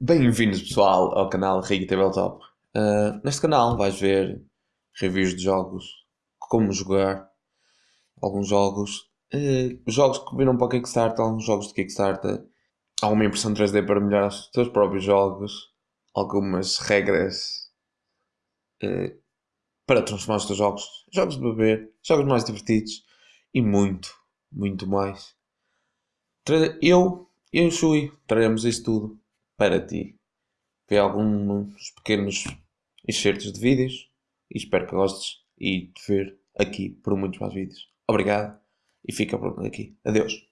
Bem-vindos pessoal ao canal Riga Tabletop. Uh, neste canal vais ver reviews de jogos, como jogar, alguns jogos, uh, jogos que viram para o Kickstarter, alguns jogos de Kickstarter, alguma impressão 3D para melhorar os teus próprios jogos, algumas regras uh, para transformar os teus jogos, jogos de beber, jogos mais divertidos e muito, muito mais. Eu, eu e o Shui traremos isso tudo para ti. Vê alguns pequenos excertos de vídeos e espero que gostes e te ver aqui por muitos mais vídeos. Obrigado e fica por aqui. Adeus.